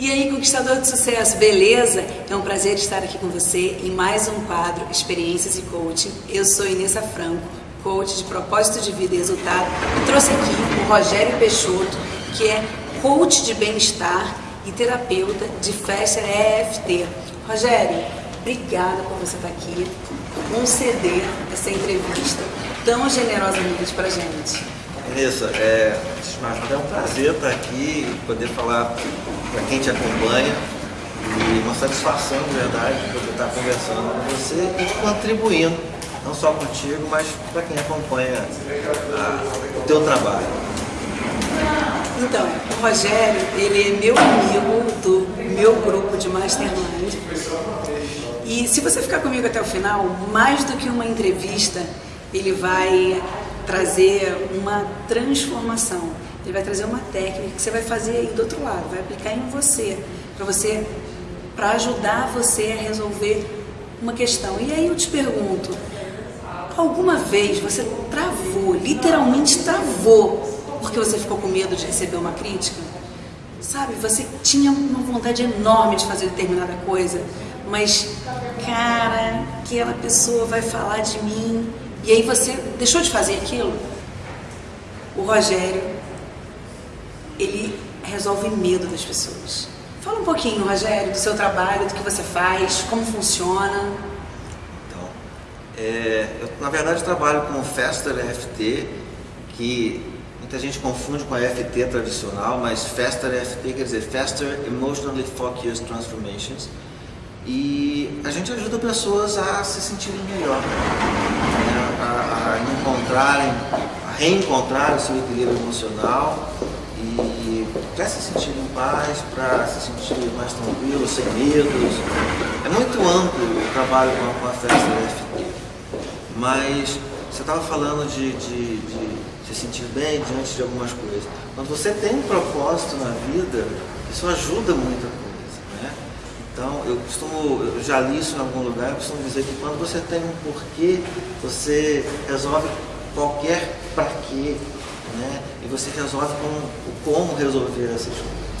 E aí, conquistador de sucesso, beleza? É um prazer estar aqui com você em mais um quadro Experiências e Coaching. Eu sou Inessa Franco, coach de propósito de vida e resultado, e trouxe aqui o Rogério Peixoto, que é coach de bem-estar e terapeuta de Fester EFT. Rogério, obrigada por você estar aqui, conceder essa entrevista tão generosamente para gente. Vanessa, é, é um prazer estar aqui e poder falar para quem te acompanha e uma satisfação, de verdade, poder estar conversando com você e contribuindo, não só contigo, mas para quem acompanha a, o teu trabalho. Então, o Rogério, ele é meu amigo do meu grupo de Mastermind. E se você ficar comigo até o final, mais do que uma entrevista, ele vai trazer uma transformação. Ele vai trazer uma técnica que você vai fazer aí do outro lado, vai aplicar em você, para você, para ajudar você a resolver uma questão. E aí eu te pergunto, alguma vez você travou, literalmente travou, porque você ficou com medo de receber uma crítica? Sabe, você tinha uma vontade enorme de fazer determinada coisa, mas, cara, aquela pessoa vai falar de mim, e aí você deixou de fazer aquilo? O Rogério, resolve medo das pessoas. Fala um pouquinho, Rogério, do seu trabalho, do que você faz, como funciona. Então, é, eu na verdade trabalho com o Faster EFT, que muita gente confunde com a EFT tradicional, mas Faster EFT quer dizer Faster Emotionally Focused Transformations. E a gente ajuda pessoas a se sentirem melhor a, a encontrarem, a reencontrar o seu equilíbrio emocional e para se sentir em paz, para se sentir mais tranquilo, sem medos. É muito amplo o trabalho com a, festa FT. Mas você estava falando de, de, de, se sentir bem diante de algumas coisas. Quando você tem um propósito na vida, isso ajuda muito a então, eu costumo, eu já li isso em algum lugar, eu costumo dizer que quando você tem um porquê, você resolve qualquer para quê, né? E você resolve com como resolver essas coisas.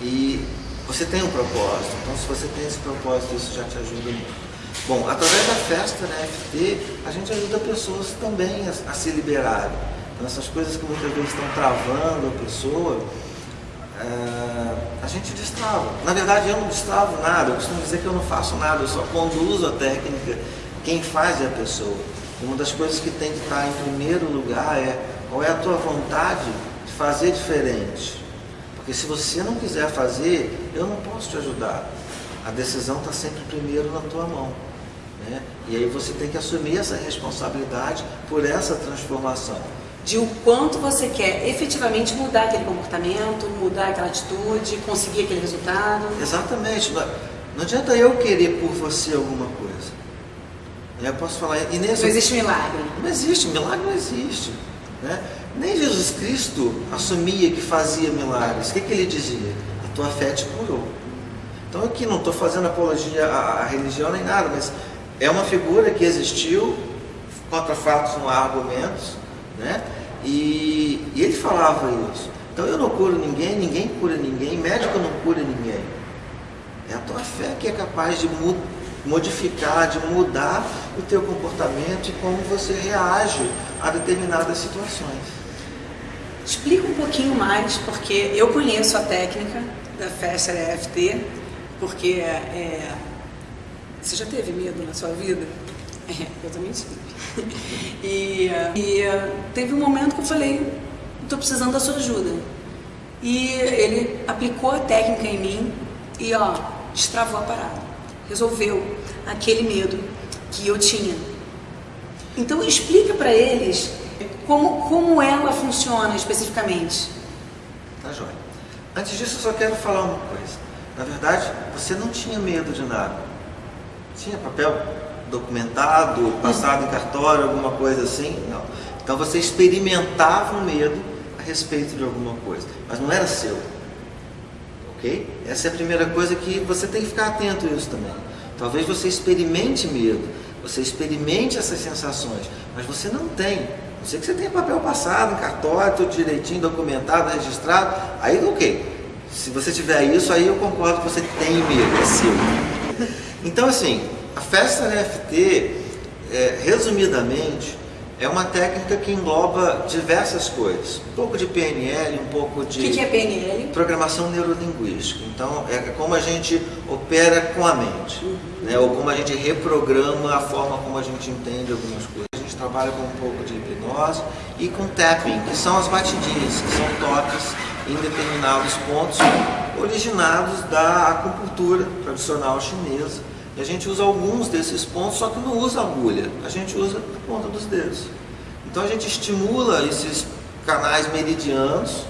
E você tem um propósito, então se você tem esse propósito, isso já te ajuda muito. Bom, através da festa né, FT, a gente ajuda pessoas também a, a se liberarem. Então, essas coisas que muitas vezes estão travando a pessoa, é, a gente destrava. Na verdade, eu não destravo nada, eu costumo dizer que eu não faço nada, eu só conduzo a técnica. Quem faz é a pessoa. Uma das coisas que tem que estar em primeiro lugar é qual é a tua vontade de fazer diferente. Porque se você não quiser fazer, eu não posso te ajudar. A decisão está sempre primeiro na tua mão. Né? E aí você tem que assumir essa responsabilidade por essa transformação de o quanto você quer efetivamente mudar aquele comportamento, mudar aquela atitude, conseguir aquele resultado. Exatamente. Não adianta eu querer por você alguma coisa. Eu posso falar, Inês, não existe milagre. Não existe, milagre não existe. Né? Nem Jesus Cristo assumia que fazia milagres. O que, que ele dizia? A tua fé te curou. Então aqui não estou fazendo apologia à, à religião nem nada, mas é uma figura que existiu, contra fatos não há argumentos, né? E, e ele falava isso. Então eu não curo ninguém, ninguém cura ninguém, médico não cura ninguém. É a tua fé que é capaz de modificar, de mudar o teu comportamento e como você reage a determinadas situações. Explica um pouquinho mais, porque eu conheço a técnica da festa EFT, porque é, você já teve medo na sua vida? É, eu também tive. E, e teve um momento que eu falei, estou precisando da sua ajuda. E ele aplicou a técnica em mim e ó, destravou a parada. Resolveu aquele medo que eu tinha. Então explica para eles como, como ela funciona especificamente. Tá joia. Antes disso eu só quero falar uma coisa. Na verdade, você não tinha medo de nada. Tinha papel documentado, passado em cartório, alguma coisa assim? Não. Então você experimentava um medo a respeito de alguma coisa, mas não era seu. Ok? Essa é a primeira coisa que você tem que ficar atento a isso também. Talvez você experimente medo, você experimente essas sensações, mas você não tem. Não sei que você tenha papel passado, cartório, tudo direitinho, documentado, registrado, aí ok. Se você tiver isso, aí eu concordo que você tem medo, é seu. Então, assim, a festa NFT, é, resumidamente, é uma técnica que engloba diversas coisas. Um pouco de PNL, um pouco de... O que, que, é PNL? Programação neurolinguística. Então, é como a gente opera com a mente, uhum. né? ou como a gente reprograma a forma como a gente entende algumas coisas. Trabalha com um pouco de hipnose e com tapping, que são as batidinhas, que são toques em determinados pontos originados da acupuntura tradicional chinesa e a gente usa alguns desses pontos, só que não usa agulha, a gente usa a ponta dos dedos. Então a gente estimula esses canais meridianos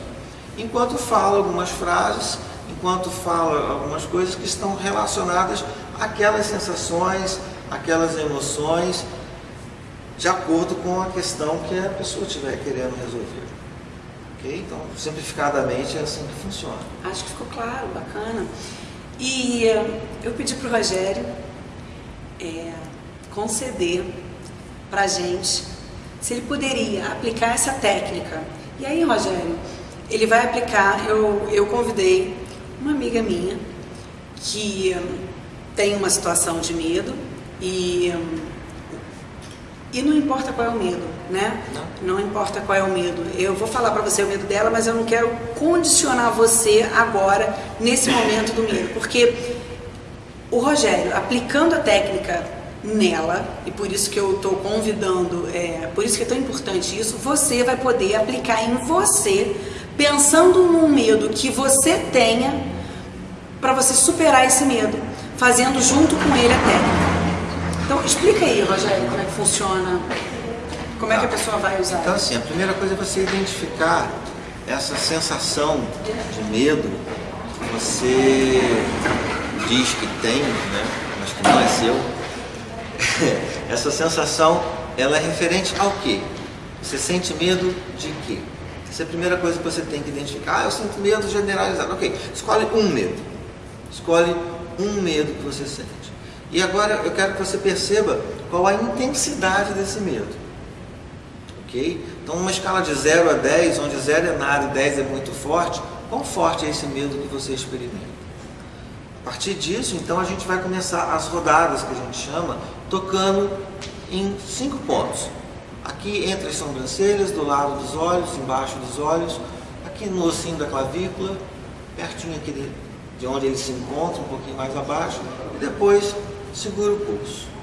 enquanto fala algumas frases, enquanto fala algumas coisas que estão relacionadas àquelas sensações, aquelas emoções, de acordo com a questão que a pessoa estiver querendo resolver. Ok? Então, simplificadamente é assim que funciona. Acho que ficou claro, bacana. E eh, eu pedi para o Rogério é, conceder para a gente se ele poderia aplicar essa técnica. E aí, Rogério, ele vai aplicar, eu, eu convidei uma amiga minha que hum, tem uma situação de medo e, hum, e não importa qual é o medo, né? Não. não importa qual é o medo. Eu vou falar para você o medo dela, mas eu não quero condicionar você agora, nesse momento do medo, porque o Rogério, aplicando a técnica nela, e por isso que eu estou convidando, é, por isso que é tão importante isso, você vai poder aplicar em você, pensando num medo que você tenha, para você superar esse medo, fazendo junto com ele a técnica. Então, explica aí, Rogério, como é que funciona, como é que a pessoa vai usar. Então, assim, a primeira coisa é você identificar essa sensação de medo, você diz que tem, né, mas que não é seu, essa sensação ela é referente ao quê? Você sente medo de quê? Essa é a primeira coisa que você tem que identificar. Ah, eu sinto medo generalizado. Ok, escolhe um medo. Escolhe um medo que você sente. E agora eu quero que você perceba qual a intensidade desse medo. Ok? Então, numa escala de 0 a 10, onde 0 é nada e 10 é muito forte, quão forte é esse medo que você experimenta? A partir disso, então, a gente vai começar as rodadas, que a gente chama, tocando em cinco pontos. Aqui entre as sobrancelhas, do lado dos olhos, embaixo dos olhos, aqui no ossinho da clavícula, pertinho aqui de onde ele se encontra, um pouquinho mais abaixo, e depois segura o pulso.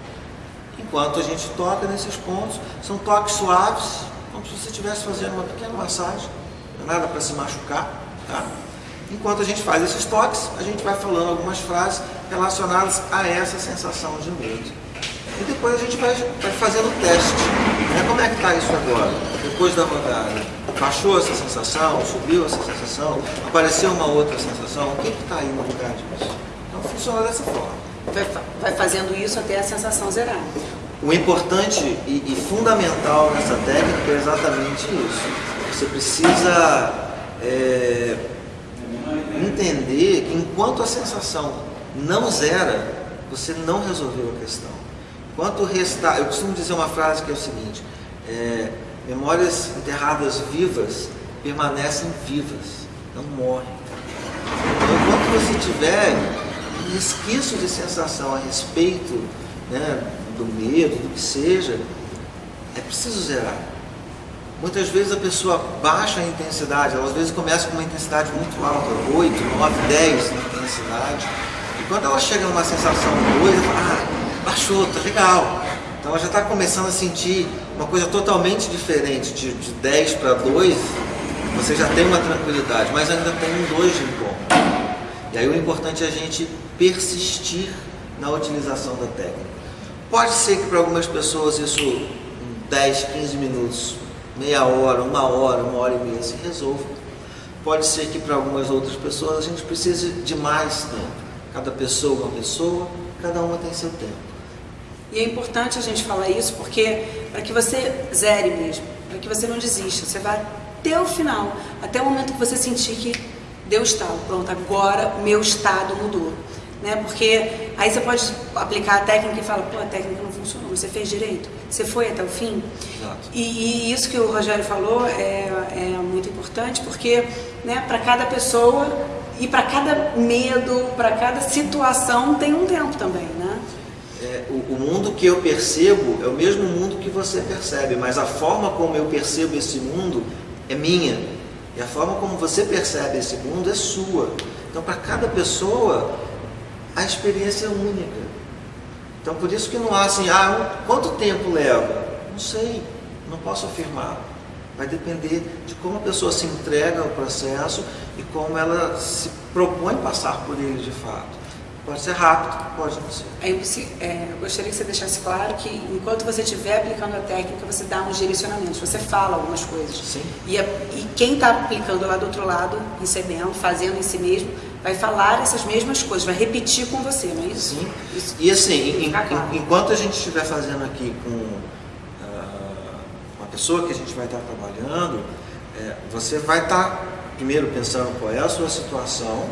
Enquanto a gente toca nesses pontos, são toques suaves, como se você estivesse fazendo uma pequena massagem, não é nada para se machucar, tá? Enquanto a gente faz esses toques, a gente vai falando algumas frases relacionadas a essa sensação de medo. E depois a gente vai, vai fazendo o teste. Né? Como é que está isso agora? Depois da rodada. Baixou essa sensação? Subiu essa sensação? Apareceu uma outra sensação? O que está aí no lugar disso? Então funciona dessa forma. Vai, vai fazendo isso até a sensação zerar. O importante e, e fundamental nessa técnica é exatamente isso. Você precisa é, entender que enquanto a sensação não zera, você não resolveu a questão. Enquanto restar, eu costumo dizer uma frase que é o seguinte, é, memórias enterradas vivas permanecem vivas, não morrem. Então, enquanto você tiver resquício de sensação a respeito né, do medo, do que seja, é preciso zerar. Muitas vezes a pessoa baixa a intensidade, ela às vezes começa com uma intensidade muito alta, 8, 9, 10 de intensidade. E quando ela chega numa sensação 2, ela fala, ah, baixou, tá legal. Então ela já está começando a sentir uma coisa totalmente diferente, de, de 10 para 2, você já tem uma tranquilidade, mas ainda tem um 2 de. E aí o importante é a gente persistir na utilização da técnica. Pode ser que para algumas pessoas isso em 10, 15 minutos meia hora, uma hora, uma hora e meia se resolva. Pode ser que para algumas outras pessoas a gente precise de mais tempo. Cada pessoa é uma pessoa, cada uma tem seu tempo. E é importante a gente falar isso porque para que você zere mesmo, para que você não desista, você vai até o final, até o momento que você sentir que deu estado, pronto, agora meu estado mudou né? Porque aí você pode aplicar a técnica e falar, pô, a técnica não funcionou, você fez direito, você foi até o fim. Exato. E, e isso que o Rogério falou é, é muito importante, porque né, para cada pessoa e para cada medo, para cada situação tem um tempo também, né? É, o, o, mundo que eu percebo é o mesmo mundo que você percebe, mas a forma como eu percebo esse mundo é minha. E a forma como você percebe esse mundo é sua. Então, para cada pessoa, a experiência é única. Então, por isso que não há assim, ah, quanto tempo leva? Não sei, não posso afirmar. Vai depender de como a pessoa se entrega ao processo e como ela se propõe passar por ele de fato. Pode ser rápido, pode não ser. É, é, eu gostaria que você deixasse claro que enquanto você estiver aplicando a técnica, você dá uns direcionamentos, você fala algumas coisas. Sim. E, e quem está aplicando lá do outro lado, recebendo, fazendo em si mesmo, vai falar essas mesmas coisas, vai repetir com você, não é isso? Sim. Isso. E assim, em, claro. enquanto a gente estiver fazendo aqui com uh, uma pessoa que a gente vai estar trabalhando, é, você vai estar primeiro pensando qual é a sua situação,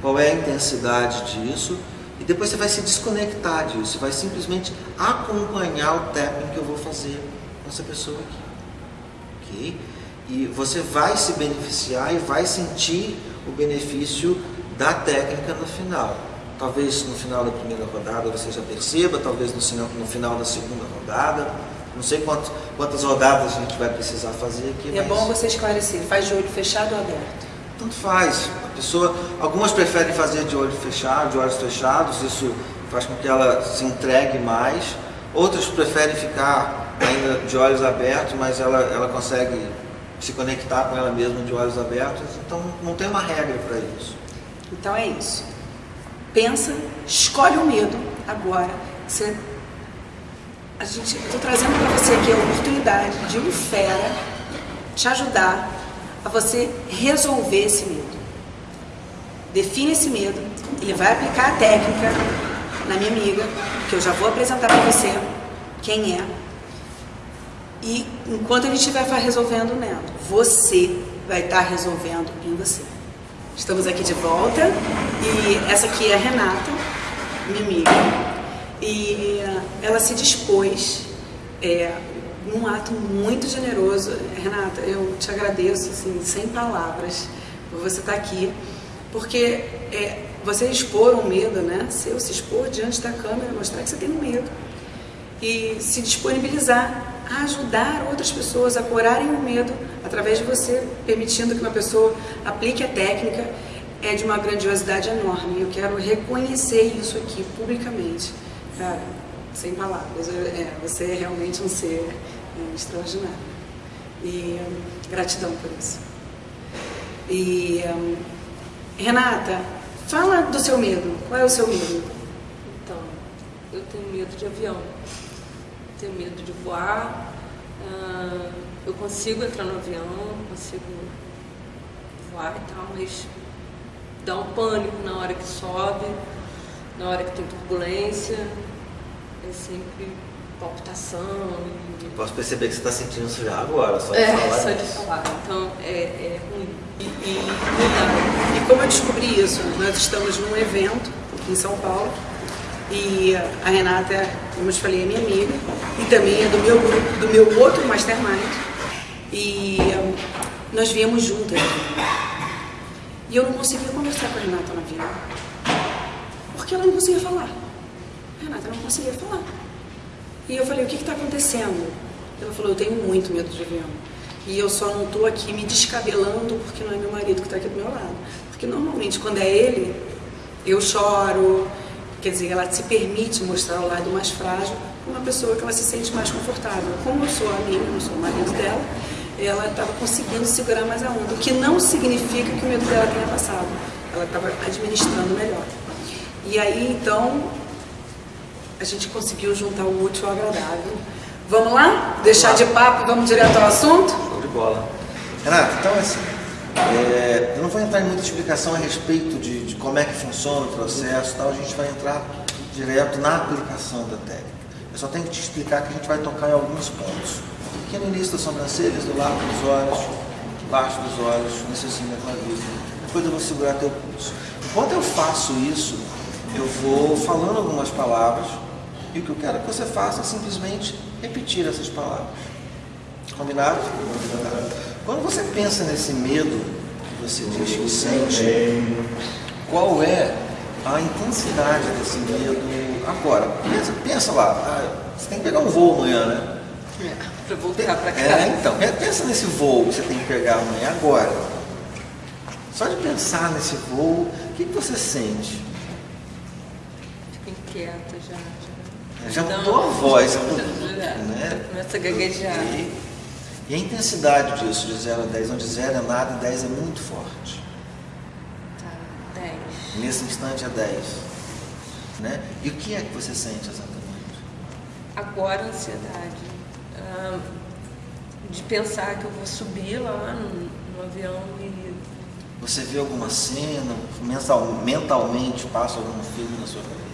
qual é a intensidade disso, e depois você vai se desconectar disso, você vai simplesmente acompanhar o tapping que eu vou fazer com essa pessoa aqui. ok? E você vai se beneficiar e vai sentir o benefício da técnica no final. Talvez no final da primeira rodada você já perceba, talvez no, no final da segunda rodada. Não sei quantas rodadas a gente vai precisar fazer aqui. E é bom você esclarecer, faz de olho fechado ou aberto? Tanto faz. A pessoa, algumas preferem fazer de olho fechado, de olhos fechados, isso faz com que ela se entregue mais. Outras preferem ficar ainda de olhos abertos, mas ela, ela consegue se conectar com ela mesma de olhos abertos. Então não tem uma regra para isso. Então é isso. Pensa, escolhe o medo agora. Você, a gente, eu estou trazendo para você aqui a oportunidade de um fera te ajudar a você resolver esse medo. Define esse medo, ele vai aplicar a técnica na minha amiga, que eu já vou apresentar para você quem é. E enquanto ele estiver resolvendo nela, você vai estar resolvendo em você. Estamos aqui de volta e essa aqui é a Renata, minha amiga, e ela se dispôs é, num ato muito generoso. Renata, eu te agradeço, assim, sem palavras, por você estar aqui, porque é, você expor o medo, né? Seu se expor diante da câmera, mostrar que você tem medo e se disponibilizar a ajudar outras pessoas a curarem o medo através de você, permitindo que uma pessoa aplique a técnica, é de uma grandiosidade enorme. Eu quero reconhecer isso aqui publicamente. Cara, sem palavras. É, você é realmente um ser é, extraordinário. E hum, gratidão por isso. E hum, Renata, fala do seu medo. Qual é o seu medo? Então, eu tenho medo de avião. Tenho medo de voar. Uh, eu consigo entrar no avião, consigo voar e tal, mas dá um pânico na hora que sobe, na hora que tem turbulência é sempre palpitação. Posso perceber que você está sentindo isso já agora, só de é, falar. Só de falar. Então é, é ruim. E, e, e como eu descobri isso? Nós estamos num evento em São Paulo e a Renata, como eu te falei, é minha amiga e também é do meu grupo, do meu outro mastermind. E um, nós viemos juntas. E eu não conseguia conversar com a Renata na vida. Porque ela não conseguia falar. Renata não conseguia falar. E eu falei, o que está acontecendo? Ela falou, eu tenho muito medo de avião. E eu só não estou aqui me descabelando porque não é meu marido que está aqui do meu lado. Porque normalmente quando é ele, eu choro. Quer dizer, ela se permite mostrar o lado mais frágil com uma pessoa que ela se sente mais confortável. Como eu sou amiga, não sou o marido dela, ela estava conseguindo segurar mais a onda. O que não significa que o medo dela tenha passado. Ela estava administrando melhor. E aí, então, a gente conseguiu juntar o útil ao agradável. Vamos lá? Deixar de papo e vamos direto ao assunto? Show de bola. Renato, então assim, é, eu não vou entrar em muita explicação a respeito de, de como é que funciona o processo tal, a gente vai entrar direto na aplicação da técnica. Eu só tenho que te explicar que a gente vai tocar em alguns pontos. Aqui no início das sobrancelhas, do lado dos olhos, embaixo dos olhos, nesse assim da clavícula. Depois eu vou segurar teu pulso. Enquanto eu faço isso, eu vou falando algumas palavras e o que eu quero que você faça é simplesmente repetir essas palavras. Combinado? Quando você pensa nesse medo, você diz que sente, qual é a intensidade desse medo agora? Pensa, pensa lá, ah, você tem que pegar um voo amanhã, né? É, para voltar para cá. É, então, pensa nesse voo que você tem que pegar amanhã agora. Só de pensar nesse voo, o que, que você sente? Fico inquieta já. Já, já mudou a voz, já, já, né? começa a gaguejar. E, e, a intensidade disso, de 0 a 10, onde 0 é nada e 10 é muito forte. Tá, 10. Nesse instante é 10. Né? E o que é que você sente exatamente? Agora ansiedade. Ah, de pensar que eu vou subir lá no, no avião e você vê alguma cena, mensal, mentalmente passa algum filme na sua cabeça?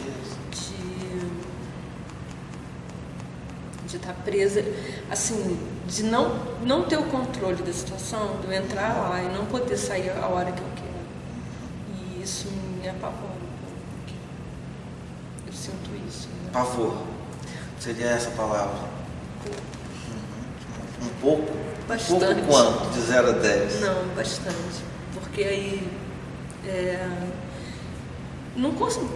De, estar presa, assim, de não, não ter o controle da situação, de eu entrar lá e não poder sair a hora que eu quero. E isso me apavora um pouco. Eu sinto isso. Né? Pavor. Seria essa palavra? Uhum. Um pouco? Bastante. Um pouco quanto? De 0 a 10? Não, bastante porque aí é, não consigo,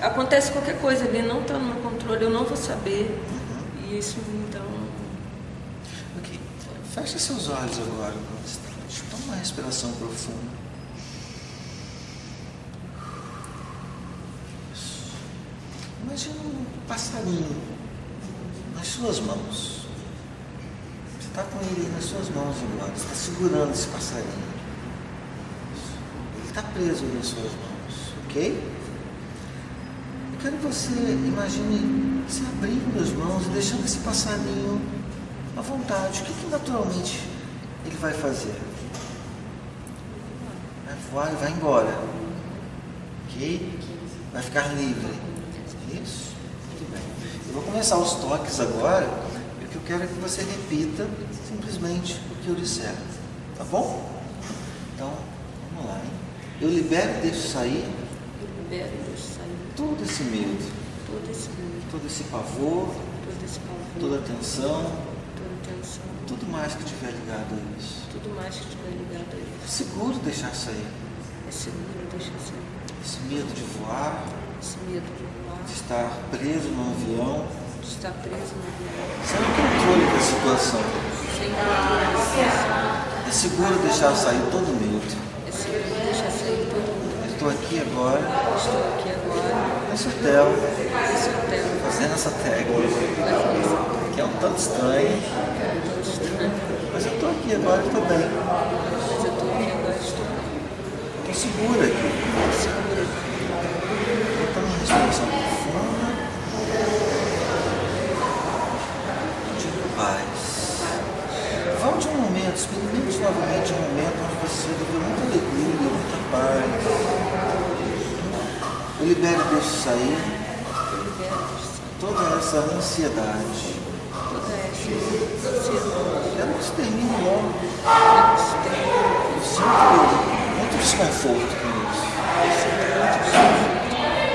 acontece qualquer coisa ali, não está no meu controle, eu não vou saber. Isso então. Ok. Feche seus olhos agora. Toma uma respiração profunda. Imagina um passarinho nas suas mãos. Você está com ele nas suas mãos agora. Você está segurando esse passarinho está preso nas suas mãos, ok? Quero que você imagine se abrindo as mãos e deixando esse passarinho à vontade. O que, que naturalmente ele vai fazer? Vai voar e vai embora, ok? Vai ficar livre. Isso? Muito bem. Eu vou começar os toques agora e o que eu quero é que você repita simplesmente o que eu disser, tá bom? Então, vamos lá, hein? Eu libero e deixo sair. Eu libero e. Todo esse medo. Todo esse medo. Todo esse pavor. Todo esse pavor. Toda a tensão. Toda tensão. Tudo mais que estiver ligado a isso. Tudo mais que estiver ligado a isso. É seguro deixar sair. É seguro deixar sair. Esse medo de voar. Esse medo de voar. De estar preso num avião. De estar preso no avião. Sem controle da situação. Sem controle da situação. É seguro deixar sair todo medo estou aqui agora. Estou aqui agora. Nesse hotel. Nesse hotel. Fazendo essa técnica. Que é um tanto estranho. Mas eu estou aqui agora e estou bem. Mas eu estou aqui agora e estou bem. Estou segura aqui. Segura aqui. Então, uma respiração profunda. De paz. Volte um momento, experimente novamente um momento onde você viveu muita alegria, muita paz. Eu libero e deixo sair toda essa ansiedade. Toda essa ansiedade. Ela que se termine logo. Eu sinto muito desconforto com isso.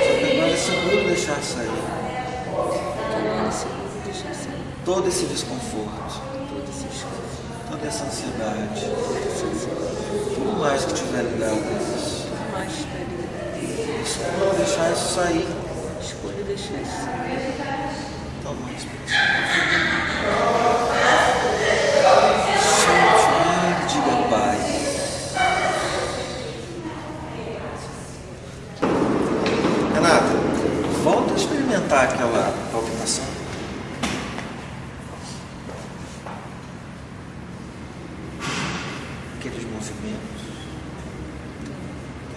Só que agora é seguro deixar sair. Todo esse desconforto. Toda essa ansiedade. Tudo mais que tiver ligado a isso. Escolha deixar isso sair. Escolha deixar isso sair. Toma respiração. Chame de diga Pai. Renata, volta a experimentar aquela palpitação. Aqueles movimentos.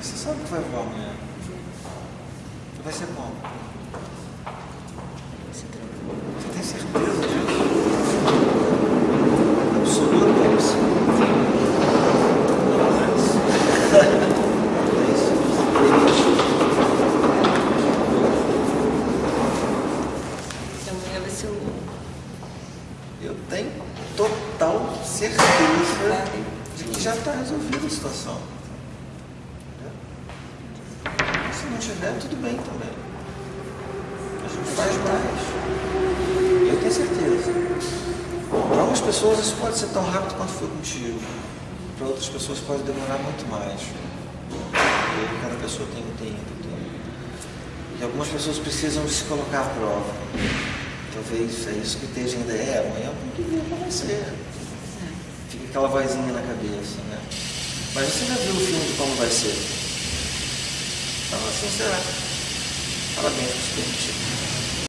Você sabe que vai voar amanhã. Vai ser bom. Você tem certeza disso? Absolutamente. Amanhã vai ser o. Eu tenho total certeza de resolvida a situação. tiver, tudo bem também. A gente faz mais. Eu tenho certeza. Para algumas pessoas isso pode ser tão rápido quanto foi contigo. para outras pessoas pode demorar muito mais. Cada pessoa tem um tempo. Tem... E algumas pessoas precisam se colocar à prova. Talvez é isso que esteja ainda é, amanhã tem que vai ser. Aquela vozinha na cabeça, né? Mas você já viu o filme de como vai ser? Então assim será. Parabéns por se permitir.